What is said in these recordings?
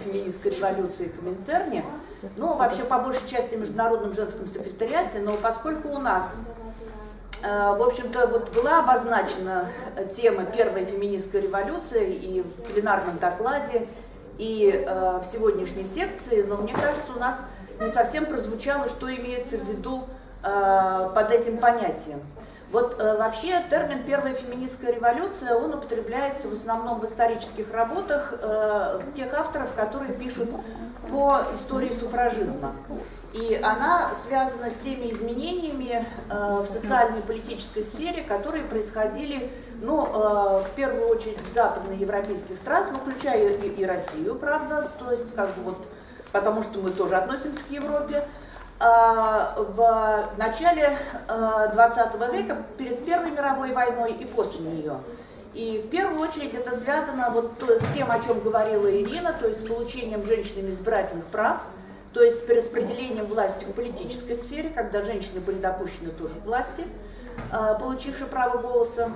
феминистской революции Коминтерне, ну, вообще, по большей части, в Международном женском секретариате, но поскольку у нас, э, в общем-то, вот была обозначена тема первой феминистской революции и в пленарном докладе, и э, в сегодняшней секции, но мне кажется, у нас не совсем прозвучало, что имеется в виду э, под этим понятием. Вот э, вообще термин «первая феминистская революция», он употребляется в основном в исторических работах э, тех авторов, которые пишут по истории суфражизма. И она связана с теми изменениями э, в социальной и политической сфере, которые происходили, ну, э, в первую очередь в западноевропейских странах, ну, включая и, и Россию, правда, то есть как бы вот, потому что мы тоже относимся к Европе, в начале 20 а, века, перед Первой мировой войной и после нее. И в первую очередь это связано вот с тем, о чем говорила Ирина, то есть с получением женщинами избирательных прав, то есть с перераспределением власти в политической сфере, когда женщины были допущены тоже к власти, а, получившие право голоса.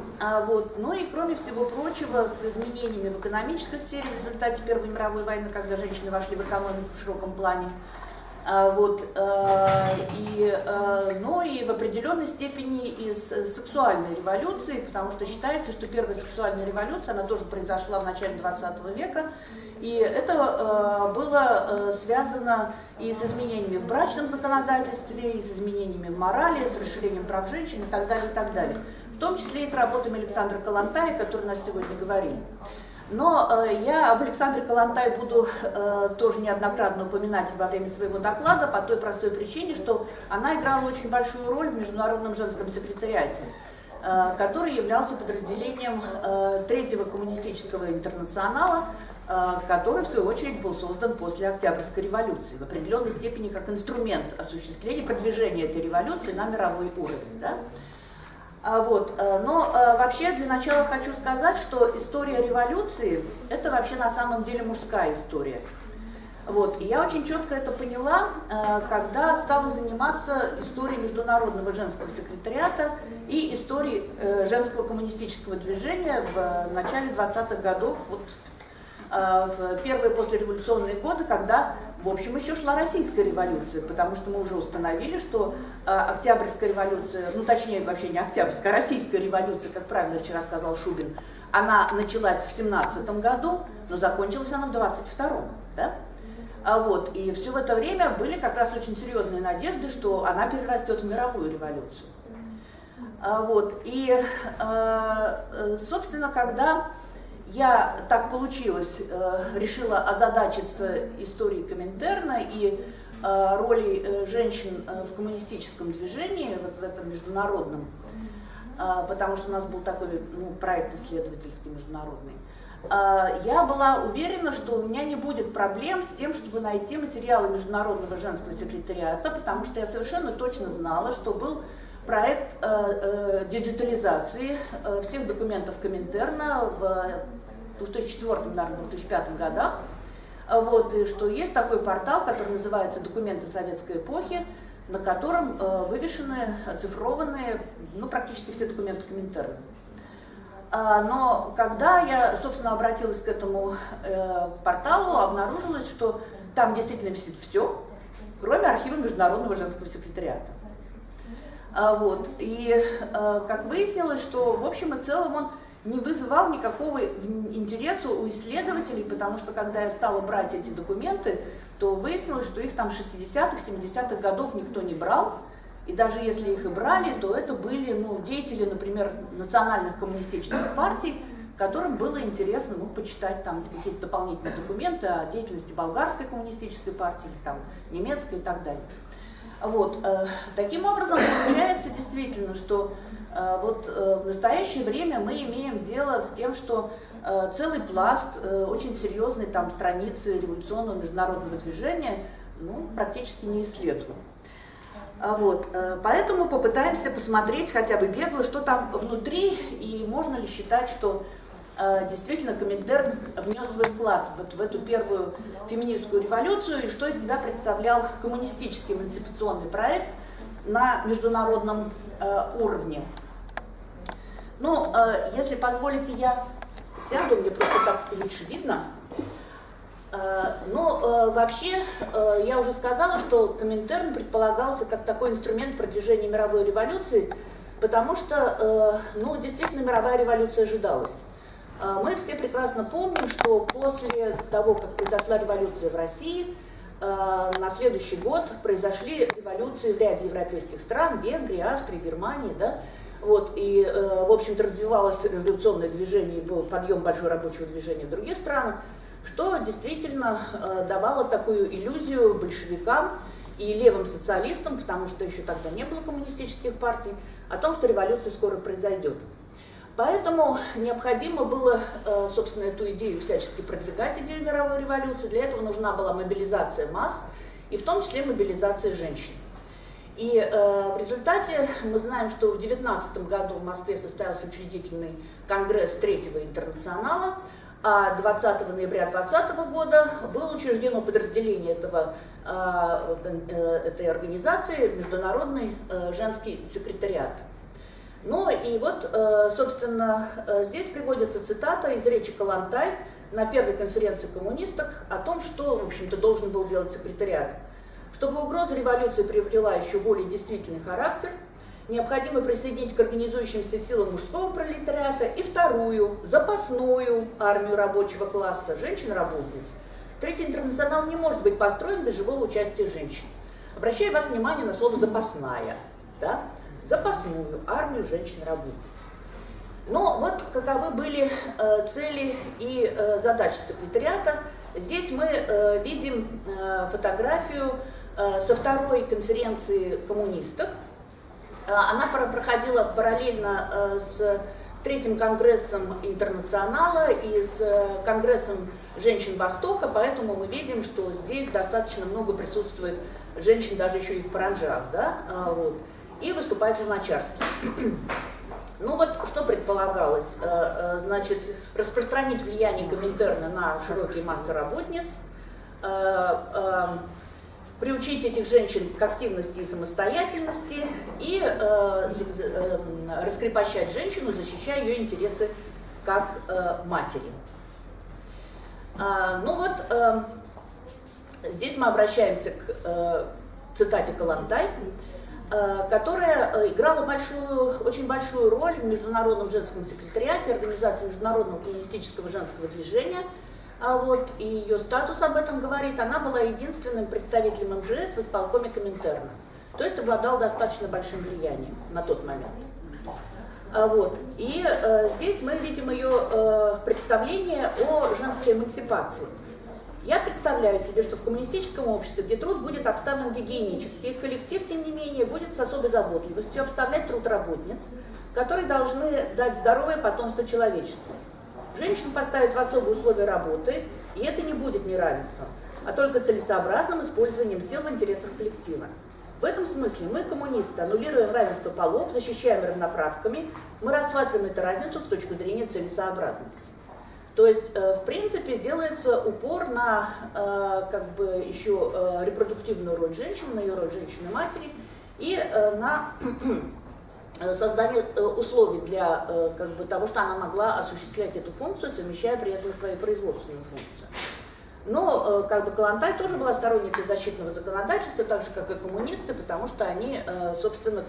Вот. Ну и кроме всего прочего, с изменениями в экономической сфере в результате Первой мировой войны, когда женщины вошли в экономику в широком плане, а, вот, э, и, э, ну и в определенной степени из сексуальной революции, потому что считается, что первая сексуальная революция, она тоже произошла в начале 20 века, и это э, было связано и с изменениями в брачном законодательстве, и с изменениями в морали, с расширением прав женщин и так далее, и так далее. В том числе и с работами Александра Калантая, о которой нас сегодня говорили. Но э, я об Александре Калантай буду э, тоже неоднократно упоминать во время своего доклада по той простой причине, что она играла очень большую роль в Международном женском секретариате, э, который являлся подразделением Третьего коммунистического интернационала, который, в свою очередь, был создан после Октябрьской революции, в определенной степени как инструмент осуществления, продвижения этой революции на мировой уровень. Да? А, вот. Э, но э, вообще для начала хочу сказать, что история революции – это вообще на самом деле мужская история. Вот. И я очень четко это поняла, э, когда стала заниматься историей Международного женского секретариата и историей женского коммунистического движения в начале 20-х годов, вот, в первые послереволюционные годы, когда в общем, еще шла российская революция, потому что мы уже установили, что э, Октябрьская революция, ну точнее вообще не Октябрьская, а Российская революция, как правильно вчера сказал Шубин, она началась в 17 году, но закончилась она в 22-м. Да? А вот, и все в это время были как раз очень серьезные надежды, что она перерастет в мировую революцию. А вот, и, э, э, собственно, когда я, так получилось, э, решила озадачиться историей Коминтерна и э, роли э, женщин в коммунистическом движении, вот в этом международном, потому что у нас был такой ну, проект исследовательский международный. Я была уверена, что у меня не будет проблем с тем, чтобы найти материалы Международного женского секретариата, потому что я совершенно точно знала, что был проект диджитализации всех документов Коминтерна в 2004, наверное, 2005 годах, вот, и что есть такой портал, который называется «Документы советской эпохи», на котором э, вывешены, оцифрованные, ну, практически все документы Коминтерна. А, но когда я, собственно, обратилась к этому э, порталу, обнаружилось, что там действительно висит все, кроме архива Международного женского секретариата. А, вот. И э, как выяснилось, что в общем и целом он не вызывал никакого интереса у исследователей, потому что когда я стала брать эти документы, то выяснилось, что их там 60-х, 70-х годов никто не брал, и даже если их и брали, то это были ну, деятели, например, национальных коммунистических партий, которым было интересно ну, почитать там какие-то дополнительные документы о деятельности болгарской коммунистической партии, там, немецкой и так далее. Вот. Э, таким образом, получается действительно, что вот э, в настоящее время мы имеем дело с тем, что целый пласт очень серьезной там страницы революционного международного движения ну, практически не исследован. Вот, поэтому попытаемся посмотреть хотя бы бегло, что там внутри, и можно ли считать, что Э, действительно Коминтерн внес свой вклад вот в эту первую феминистскую революцию и что из себя представлял коммунистический эмансипационный проект на международном э, уровне. Ну, э, если позволите, я сяду, мне просто так лучше видно. Э, но э, вообще, э, я уже сказала, что Коминтерн предполагался как такой инструмент продвижения мировой революции, потому что, ну, действительно, мировая революция ожидалась. Мы все прекрасно помним, что после того, как произошла революция в России, на следующий год произошли революции в ряде европейских стран, Венгрии, Австрии, Германии, да, вот, и, в общем-то, развивалось революционное движение, был подъем большого рабочего движения в других странах что действительно э, давало такую иллюзию большевикам и левым социалистам, потому что еще тогда не было коммунистических партий, о том, что революция скоро произойдет. Поэтому необходимо было, э, собственно, эту идею всячески продвигать, идею мировой революции. Для этого нужна была мобилизация масс, и в том числе мобилизация женщин. И э, в результате мы знаем, что в 19 году в Москве состоялся учредительный конгресс Третьего интернационала, а 20 ноября 2020 года было учреждено подразделение этого, а, э, этой организации, Международный э, женский секретариат. Ну и вот, э, собственно, здесь приводится цитата из речи Калантай на первой конференции коммунисток о том, что, в общем-то, должен был делать секретариат. Чтобы угроза революции приобрела еще более действительный характер – необходимо присоединить к организующимся силам мужского пролетариата и вторую, запасную армию рабочего класса, женщин-работниц. Третий интернационал не может быть построен без живого участия женщин. Обращаю вас внимание на слово «запасная». Да? Запасную армию женщин-работниц. Но вот каковы были э, цели и э, задачи секретариата. Здесь мы э, видим э, фотографию со второй конференции коммунисток, Э, она проходила параллельно э, с третьим конгрессом интернационала и с э, конгрессом женщин Востока, поэтому мы видим, что здесь достаточно много присутствует женщин даже еще и в паранжах, да, а, вот, и выступает Луначарский. Ну вот, что предполагалось? Значит, распространить влияние Коминтерна на широкие массы работниц, приучить этих женщин к активности и самостоятельности и э, э, раскрепощать женщину, защищая ее интересы как э, матери. А, ну вот, э, здесь мы обращаемся к э, цитате Калантай, э, которая э, играла большую, очень большую роль в Международном женском секретариате Организации Международного коммунистического женского движения – а вот, и ее статус об этом говорит, она была единственным представителем МЖС в исполкоме Коминтерна. То есть обладал достаточно большим влиянием на тот момент. А вот, и э, здесь мы видим ее э, представление о женской эмансипации. Я представляю себе, что в коммунистическом обществе, где труд будет обставлен гигиенически, коллектив, тем не менее, будет с особой заботливостью обставлять труд работниц, которые должны дать здоровое потомство человечеству. Женщин поставят в особые условия работы, и это не будет неравенством, а только целесообразным использованием сил в интересах коллектива. В этом смысле мы, коммунисты, аннулируем равенство полов, защищаем равноправками, мы рассматриваем эту разницу с точки зрения целесообразности. То есть, э, в принципе, делается упор на э, как бы еще э, репродуктивную роль женщины, на ее роль женщины-матери и на создание э, условий для э, как бы, того, что она могла осуществлять эту функцию, совмещая при этом свою производственную функцию. Но как бы Калантай тоже была сторонницей защитного законодательства, так же как и коммунисты, потому что они, собственно,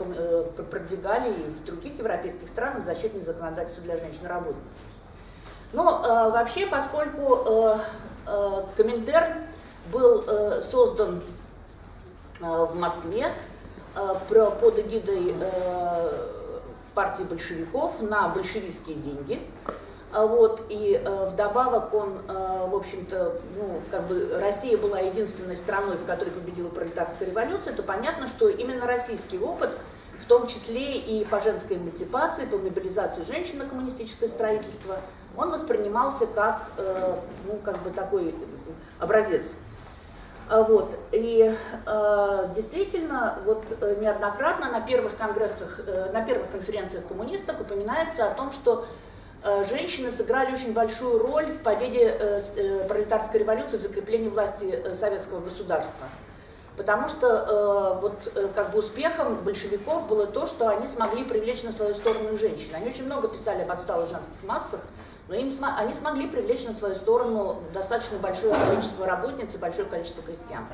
продвигали и в других европейских странах защитное законодательство для женщин-работниц. Но вообще, поскольку Коминтерн был создан в Москве, Э, под эгидой э, партии большевиков на большевистские деньги. А вот, и э, вдобавок он, э, в общем-то, ну, как бы Россия была единственной страной, в которой победила пролетарская революция, то понятно, что именно российский опыт, в том числе и по женской эмансипации, по мобилизации женщин на коммунистическое строительство, он воспринимался как, э, ну, как бы такой образец вот. И э, действительно, вот э, неоднократно на первых конгрессах, э, на первых конференциях коммунистов упоминается о том, что э, женщины сыграли очень большую роль в победе э, э, пролетарской революции, в закреплении власти э, советского государства. Потому что э, вот э, как бы успехом большевиков было то, что они смогли привлечь на свою сторону женщин. Они очень много писали об отсталых женских массах, Но им, они смогли привлечь на свою сторону достаточно большое количество работниц и большое количество крестьян.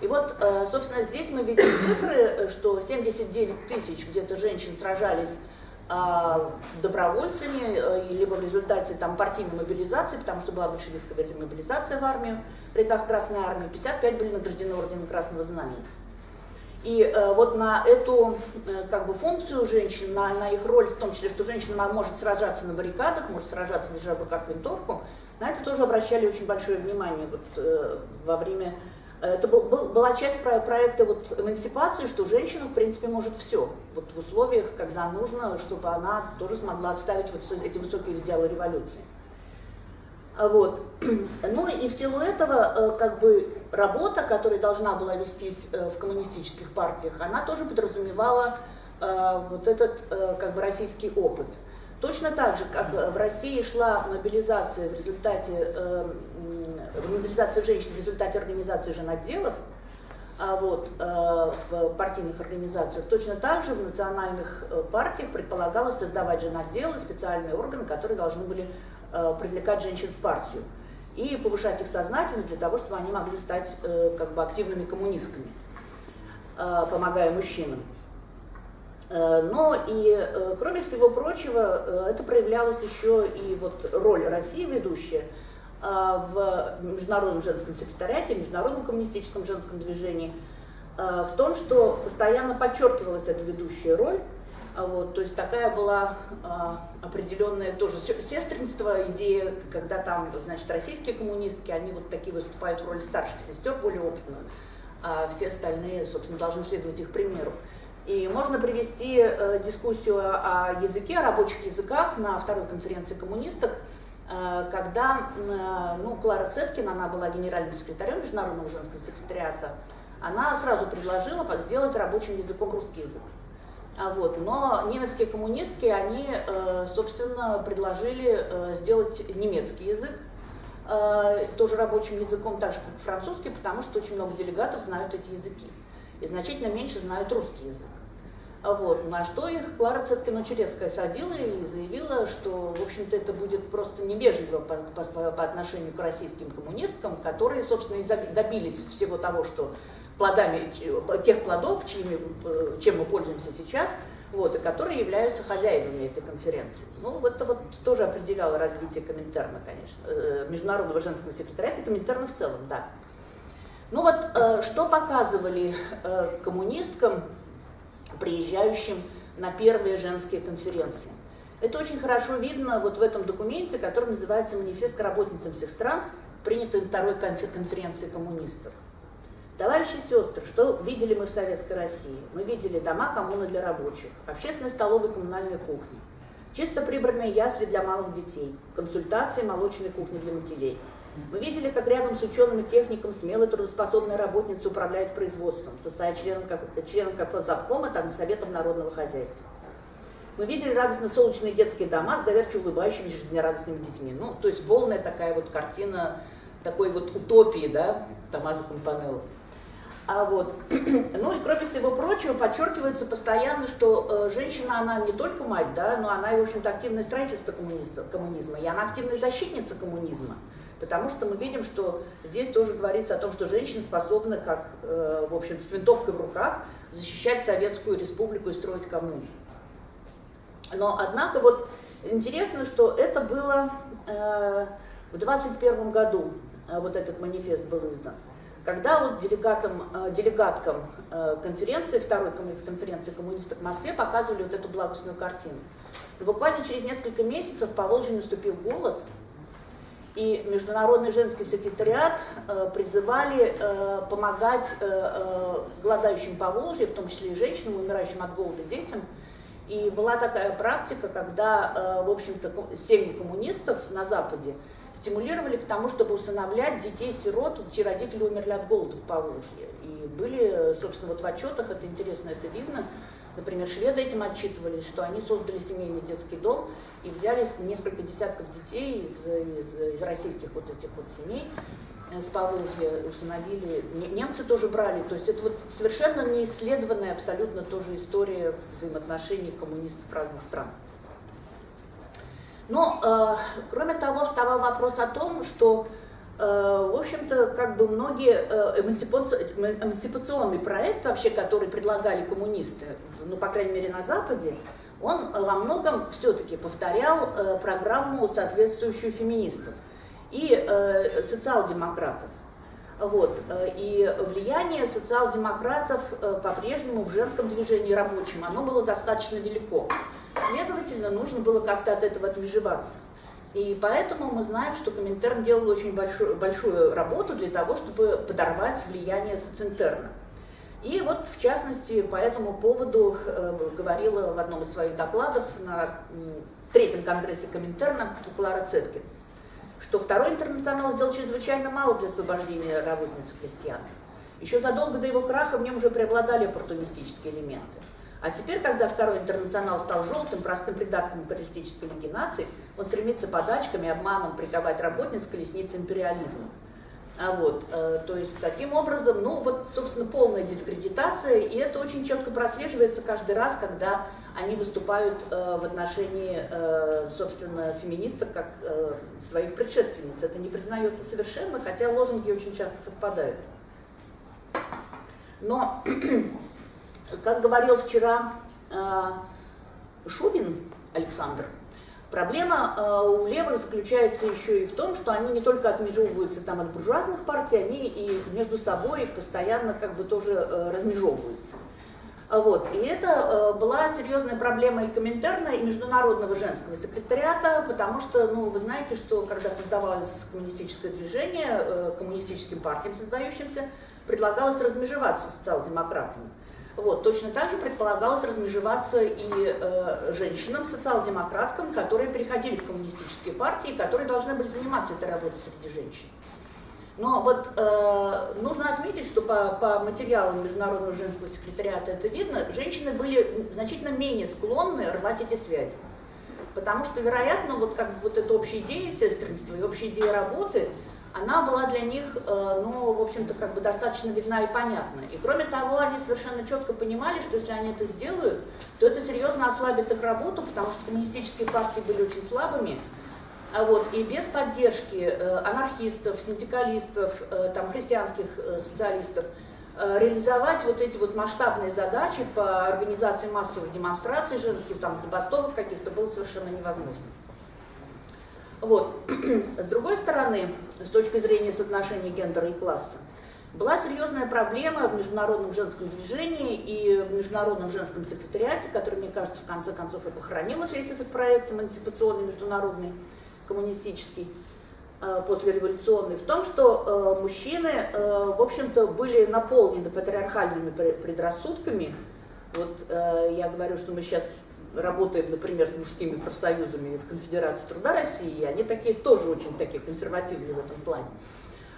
И вот, э, собственно, здесь мы видим цифры, что 79 тысяч где-то женщин сражались а, добровольцами, э, либо в результате там, партийной мобилизации, потому что была большевистская мобилизация в армию, при так Красной армии, 55 были награждены орденом Красного Знамени. И э, вот на эту э, как бы, функцию женщин, на, на их роль, в том числе, что женщина может сражаться на баррикадах, может сражаться, держа в руках винтовку, на это тоже обращали очень большое внимание вот, э, во время... Это был, был, была часть про, проекта вот, эмансипации, что женщина, в принципе, может все. Вот в условиях, когда нужно, чтобы она тоже смогла отставить вот эти высокие идеалы революции. А вот. Ну и в силу этого, как бы, работа, которая должна была вестись э, в коммунистических партиях, она тоже подразумевала э, вот этот, как бы, российский опыт. Точно так же, как в России шла мобилизация в результате, мобилизация женщин в результате организации женотделов, а вот, в партийных организациях, точно так же в национальных партиях предполагалось создавать женотделы, специальные органы, которые должны были Э, привлекать женщин в партию и повышать их сознательность для того, чтобы они могли стать э, как бы активными коммунистками, э, помогая мужчинам. Но и, кроме всего прочего, это проявлялось еще и вот роль России ведущая в Международном женском секретариате, Международном коммунистическом женском движении, в том, что постоянно подчеркивалась эта ведущая роль, вот, то есть такая была а, определенная тоже сестринство, идея, когда там, значит, российские коммунистки, они вот такие выступают в роли старших сестер, более опытных, а все остальные, собственно, должны следовать их примеру. И можно привести э, дискуссию о языке, о рабочих языках на второй конференции коммунисток, э, когда э, ну, Клара Цеткин, она была генеральным секретарем Международного женского секретариата, она сразу предложила сделать рабочим языком русский язык. А вот. Но немецкие коммунистки, они, э, собственно, предложили э, сделать немецкий язык, э, тоже рабочим языком, так же, как французский, потому что очень много делегатов знают эти языки. И значительно меньше знают русский язык. А вот. На что их Клара Цеткина-Черецкая садила и заявила, что, в общем-то, это будет просто невежливо по, по, по отношению к российским коммунисткам, которые, собственно, и добились всего того, что плодами тех плодов, чьими, э, чем мы пользуемся сейчас, вот, и которые являются хозяевами этой конференции. Ну, это вот тоже определяло развитие Коминтерна, конечно, э, Международного женского секретариата Коминтерна в целом, да. Ну вот, э, что показывали коммунисткам, приезжающим на первые женские конференции? Это очень хорошо видно вот в этом документе, который называется «Манифест к работницам всех стран», принятый второй конференции коммунистов. Товарищи сестры, что видели мы в Советской России? Мы видели дома коммуны для рабочих, общественные столовые коммунальные кухни, чисто прибранные ясли для малых детей, консультации молочной кухни для матерей. Мы видели, как рядом с ученым и техником смелые трудоспособные работницы управляют производством, состоя членом как, членом как Фотзапкома, так и Советом народного хозяйства. Мы видели радостно солнечные детские дома с доверчиво улыбающимися жизнерадостными детьми. Ну, то есть полная такая вот картина такой вот утопии, да, Томазо Компанелло. А вот. Ну и кроме всего прочего, подчеркивается постоянно, что э, женщина, она не только мать, да, но она и, в общем-то, активная строительство коммунизма, коммунизма, и она активная защитница коммунизма. Потому что мы видим, что здесь тоже говорится о том, что женщина способна, как, э, в общем с винтовкой в руках, защищать Советскую Республику и строить коммуну. Но, однако, вот интересно, что это было э, в 21 году, э, вот этот манифест был издан когда вот делегатам, э, делегаткам э, конференции, второй конференции коммунистов в Москве показывали вот эту благостную картину. И буквально через несколько месяцев по Волжье наступил голод, и Международный женский секретариат э, призывали помогать голодающим по Волжье, в том числе и женщинам, умирающим от голода детям. И была такая практика, когда, в общем-то, семьи коммунистов на Западе стимулировали к тому, чтобы усыновлять детей-сирот, чьи родители умерли от голода в Поволжье. И были, собственно, вот в отчетах, это интересно, это видно, например, шведы этим отчитывались, что они создали семейный детский дом и взяли несколько десятков детей из, из, из российских вот этих вот семей э, с Поволжья усыновили. Немцы тоже брали. То есть это вот совершенно неисследованная абсолютно тоже история взаимоотношений коммунистов разных стран. Но, э, кроме того, вставал вопрос о том, что, э, в общем-то, как бы многие э, эмансипационный проект вообще, который предлагали коммунисты, ну, по крайней мере, на Западе, он во многом все-таки повторял э, программу, соответствующую феминистов и э, социал-демократов. Вот. Э, и влияние социал-демократов э, по-прежнему в женском движении рабочем, оно было достаточно велико. Следовательно, нужно было как-то от этого отмежеваться. И поэтому мы знаем, что Коминтерн делал очень большую, большую работу для того, чтобы подорвать влияние социнтерна. И вот, в частности, по этому поводу э, говорила в одном из своих докладов на третьем конгрессе Коминтерна Клара Цеткин что Второй интернационал сделал чрезвычайно мало для освобождения работниц и крестьян. Еще задолго до его краха в нем уже преобладали оппортунистические элементы. А теперь, когда Второй интернационал стал желтым, простым придатком политической легенации, он стремится подачками, обманом приковать работниц к колеснице империализма. А вот, э, то есть таким образом, ну вот, собственно, полная дискредитация, и это очень четко прослеживается каждый раз, когда они выступают э, в отношении, э, собственно, феминисток как э, своих предшественниц. Это не признается совершенно, хотя лозунги очень часто совпадают. Но, как говорил вчера э, Шубин Александр, Проблема э, у левых заключается еще и в том, что они не только отмежевываются там от буржуазных партий, они и между собой постоянно как бы тоже э, размежевываются. Вот. И это была серьезная проблема и Коминтерна, и Международного женского секретариата, потому что, ну, вы знаете, что когда создавалось коммунистическое движение, коммунистическим партиям создающимся, предлагалось размежеваться социал-демократами. Вот, точно так же предполагалось размежеваться и э, женщинам, социал-демократкам, которые переходили в коммунистические партии, которые должны были заниматься этой работой среди женщин. Но вот э, нужно отметить, что по, по материалам Международного женского секретариата это видно, женщины были значительно менее склонны рвать эти связи. Потому что, вероятно, вот как вот эта общая идея сестринства и общая идея работы – она была для них, э, ну, в общем-то, как бы достаточно видна и понятна. И кроме того, они совершенно четко понимали, что если они это сделают, то это серьезно ослабит их работу, потому что коммунистические партии были очень слабыми, а вот, и без поддержки э, анархистов, синдикалистов, э, там, христианских социалистов, реализовать вот эти вот масштабные задачи по организации массовых демонстраций женских, там, забастовок каких-то было совершенно невозможно. Вот. С другой стороны, с точки зрения соотношения гендера и класса, была серьезная проблема в международном женском движении и в международном женском секретариате, который, мне кажется, в конце концов и похоронил весь этот проект эмансипационный, международный, коммунистический, э, послереволюционный, в том, что э, мужчины, э, в общем-то, были наполнены патриархальными предрассудками. Вот я говорю, что мы сейчас работаем, например, с мужскими профсоюзами в Конфедерации труда России, они такие тоже очень такие консервативные в этом плане.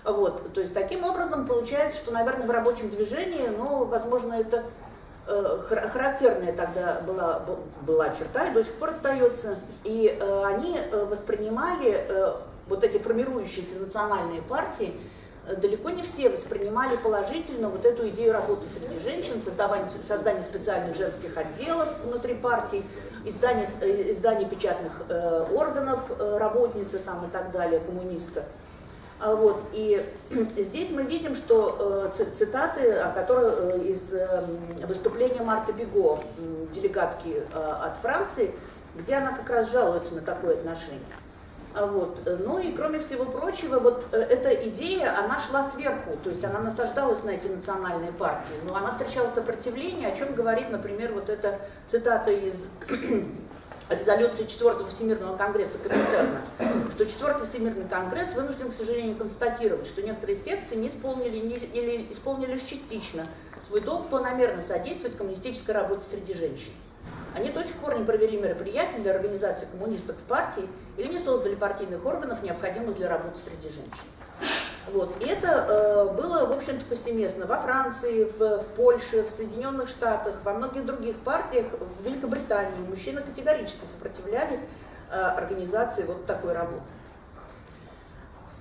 Вот, то есть таким образом получается, что, наверное, в рабочем движении, ну, возможно, это э, характерная тогда была, была черта и до сих пор остается. И э, они э, воспринимали вот эти формирующиеся национальные партии далеко не все воспринимали положительно вот эту идею работы среди женщин, создавание, создание специальных женских отделов внутри партий, издание, э, издание печатных э, органов э, работницы там, и так далее, коммунистка. А вот, и здесь мы видим, что э, цитаты, о которых э, из э, выступления Марты Бего, делегатки э, от Франции, где она как раз жалуется на такое отношение. А вот. Ну и кроме всего прочего, вот э, эта идея, она шла сверху, то есть она насаждалась на эти национальные партии, но она встречала сопротивление, о чем говорит, например, вот эта цитата из резолюции 4 Всемирного Конгресса Коминтерна, что 4 Всемирный Конгресс вынужден, к сожалению, констатировать, что некоторые секции не исполнили не, или исполнили лишь частично свой долг планомерно содействовать коммунистической работе среди женщин. Они до сих пор не провели мероприятия для организации коммунистов в партии или не создали партийных органов, необходимых для работы среди женщин. Вот. И это э, было, в общем-то, повсеместно во Франции, в, в Польше, в Соединенных Штатах, во многих других партиях, в Великобритании. Мужчины категорически сопротивлялись э, организации вот такой работы.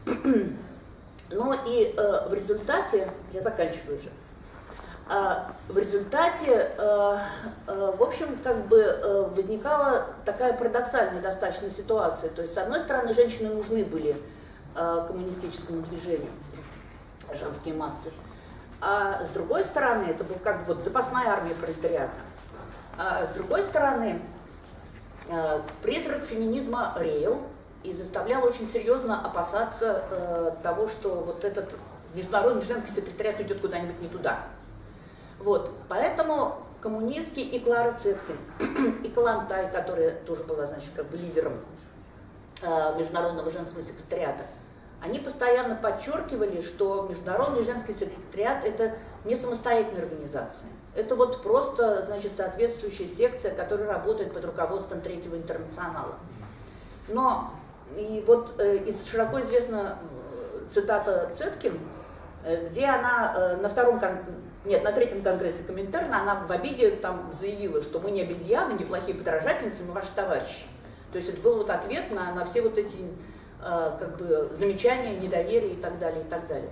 Но и э, в результате, я заканчиваю уже, в результате, э, э, в общем, как бы э, возникала такая парадоксальная достаточно ситуация. То есть, с одной стороны, женщины нужны были коммунистическому движению, женские массы. А с другой стороны, это был как бы вот запасная армия пролетариата. А с другой стороны, призрак феминизма реял и заставлял очень серьезно опасаться того, что вот этот международный женский секретариат уйдет куда-нибудь не туда. Вот, поэтому коммунистки и Клара Цеткин, и Калантай, которая тоже была, значит, как бы лидером э, Международного женского секретариата, они постоянно подчеркивали, что Международный женский секретариат – это не самостоятельная организация. Это вот просто, значит, соответствующая секция, которая работает под руководством Третьего интернационала. Но и вот э, из широко известна э, цитата Цеткин, э, где она на втором нет, на третьем конгрессе Коминтерна она в обиде там заявила, что мы не обезьяны, не плохие подражательницы, мы ваши товарищи. То есть это был вот ответ на, на все вот эти э, как бы замечания, недоверие и так далее, и так далее.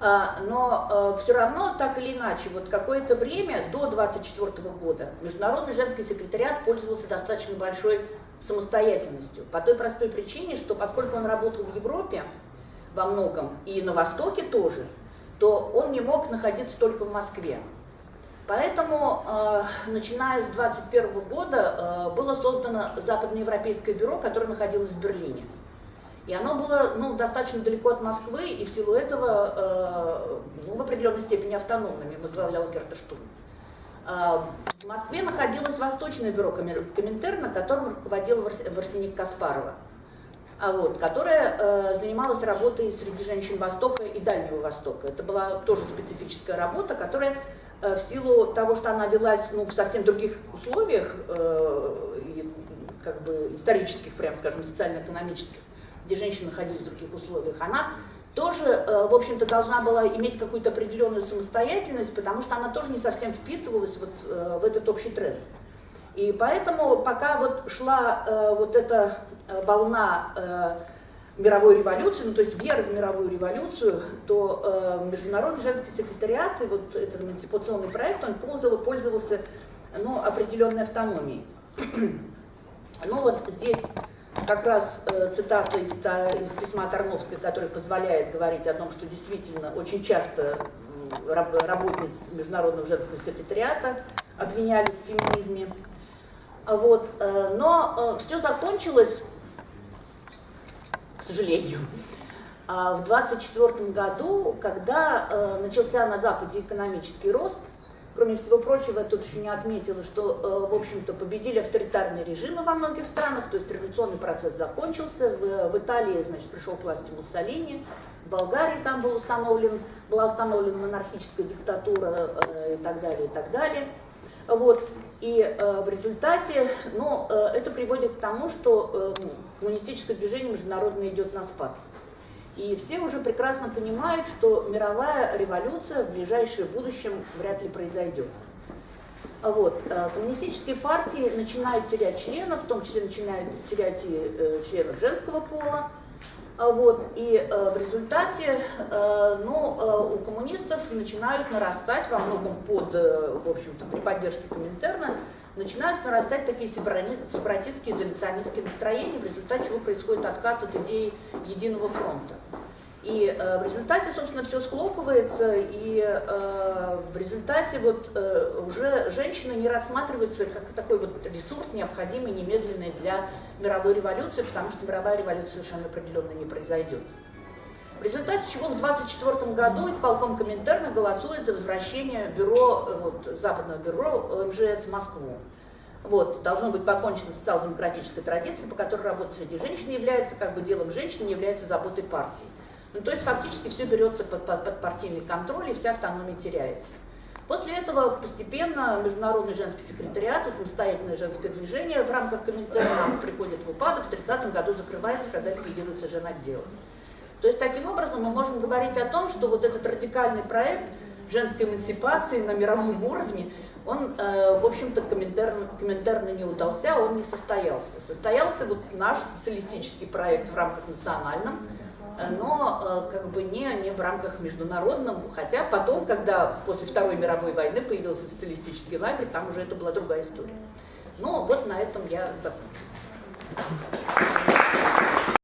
А, но э, все равно, так или иначе, вот какое-то время, до 24 года, Международный женский секретариат пользовался достаточно большой самостоятельностью. По той простой причине, что поскольку он работал в Европе во многом, и на Востоке тоже, то он не мог находиться только в Москве. Поэтому, э, начиная с 2021 года, э, было создано Западноевропейское бюро, которое находилось в Берлине. И оно было ну, достаточно далеко от Москвы, и в силу этого э, ну, в определенной степени автономными возглавлял Герта Штун. Э, в Москве находилось Восточное бюро Коминтерна, которым руководил Варсеник Каспарова вот, которая э, занималась работой среди женщин Востока и Дальнего Востока. Это была тоже специфическая работа, которая э, в силу того, что она велась ну, в совсем других условиях, э, и, как бы исторических, прям скажем, социально-экономических, где женщины находились в других условиях, она тоже, э, в общем-то, должна была иметь какую-то определенную самостоятельность, потому что она тоже не совсем вписывалась вот, э, в этот общий тренд. И поэтому, пока вот шла э, вот эта Э, волна э, мировой революции, ну то есть веры в мировую революцию, то э, Международный женский секретариат и вот этот эмансипационный проект, он пользовал, пользовался ну, определенной автономией. ну вот здесь как раз э, цитата из, из письма Тарновской, которая позволяет говорить о том, что действительно очень часто раб, работниц Международного женского секретариата обвиняли в феминизме. Вот, э, но э, все закончилось к сожалению. А в 1924 году, когда э, начался на Западе экономический рост, кроме всего прочего, я тут еще не отметила, что, в общем-то, победили авторитарные режимы во многих странах, то есть революционный процесс закончился, в, в Италии, значит, пришел к власти Муссолини, в Болгарии там был установлен, была установлена монархическая диктатура и так далее, и так далее. Вот. И э, в результате, ну, э, это приводит к тому, что э, коммунистическое движение международное идет на спад. И все уже прекрасно понимают, что мировая революция в ближайшее будущем вряд ли произойдет. Вот. Э, коммунистические партии начинают терять членов, в том числе начинают терять и э, членов женского пола. А вот, и э, в результате э, ну, э, у коммунистов начинают нарастать во многом под, э, в общем-то, при поддержке Коминтерна, начинают нарастать такие сепаратистские, изоляционистские настроения, в результате чего происходит отказ от идеи единого фронта. И э, в результате, собственно, все схлопывается, и э, в результате вот э, уже женщины не рассматриваются как такой вот ресурс, необходимый немедленный для мировой революции, потому что мировая революция совершенно определенно не произойдет. В результате чего в 1924 году исполком Коминтерна голосует за возвращение бюро, э, вот, западного бюро МЖС в Москву. Вот, должно быть покончено социал-демократической традицией, по которой работа среди женщин является как бы делом женщин, не является заботой партии. Ну, то есть фактически все берется под, под, под партийный контроль, и вся автономия теряется. После этого постепенно Международный женский секретариат и самостоятельное женское движение в рамках Коминтерна приходит в упадок, в 30 году закрывается, когда ликвидируется женотдел. То есть таким образом мы можем говорить о том, что вот этот радикальный проект женской эмансипации на мировом уровне, он, э, в общем-то, комментарно, комментарно не удался, он не состоялся. Состоялся вот наш социалистический проект в рамках национальном, но как бы не, не в рамках международном, хотя потом, когда после Второй мировой войны появился социалистический лагерь, там уже это была другая история. Ну вот на этом я закончу.